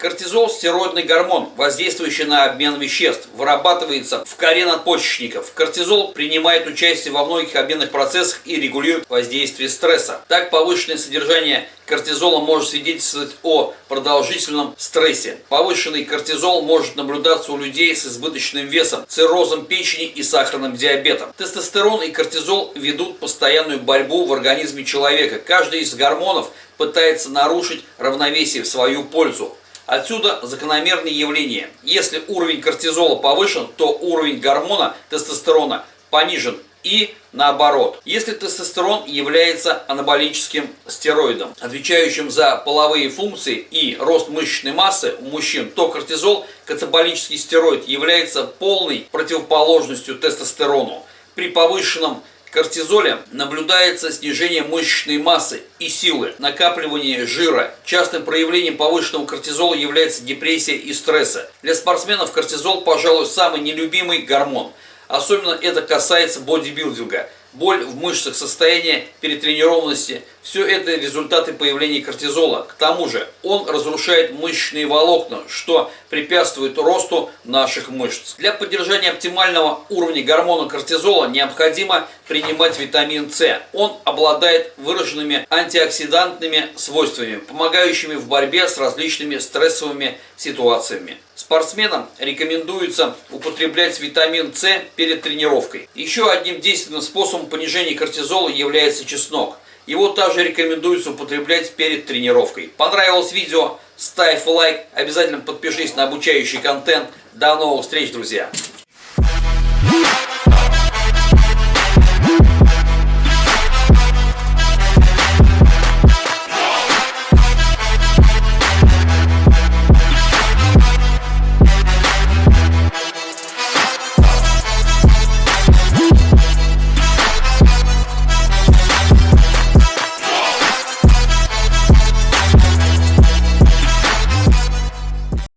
Кортизол – стероидный гормон, воздействующий на обмен веществ, вырабатывается в коре надпочечников. Кортизол принимает участие во многих обменных процессах и регулирует воздействие стресса. Так, повышенное содержание кортизола может свидетельствовать о продолжительном стрессе. Повышенный кортизол может наблюдаться у людей с избыточным весом, циррозом печени и сахарным диабетом. Тестостерон и кортизол ведут постоянную борьбу в организме человека. Каждый из гормонов пытается нарушить равновесие в свою пользу. Отсюда закономерные явления. Если уровень кортизола повышен, то уровень гормона тестостерона понижен и наоборот. Если тестостерон является анаболическим стероидом, отвечающим за половые функции и рост мышечной массы у мужчин, то кортизол, катаболический стероид, является полной противоположностью тестостерону. При повышенном кортизоле наблюдается снижение мышечной массы и силы, накапливание жира. Частым проявлением повышенного кортизола является депрессия и стресса. Для спортсменов кортизол, пожалуй, самый нелюбимый гормон. Особенно это касается бодибилдинга – боль в мышцах, состояние перетренированности – все это результаты появления кортизола. К тому же он разрушает мышечные волокна, что препятствует росту наших мышц. Для поддержания оптимального уровня гормона кортизола необходимо принимать витамин С. Он обладает выраженными антиоксидантными свойствами, помогающими в борьбе с различными стрессовыми ситуациями. Спортсменам рекомендуется употреблять витамин С перед тренировкой. Еще одним действенным способом понижения кортизола является чеснок. Его также рекомендуется употреблять перед тренировкой. Понравилось видео? Ставь лайк, обязательно подпишись на обучающий контент. До новых встреч, друзья!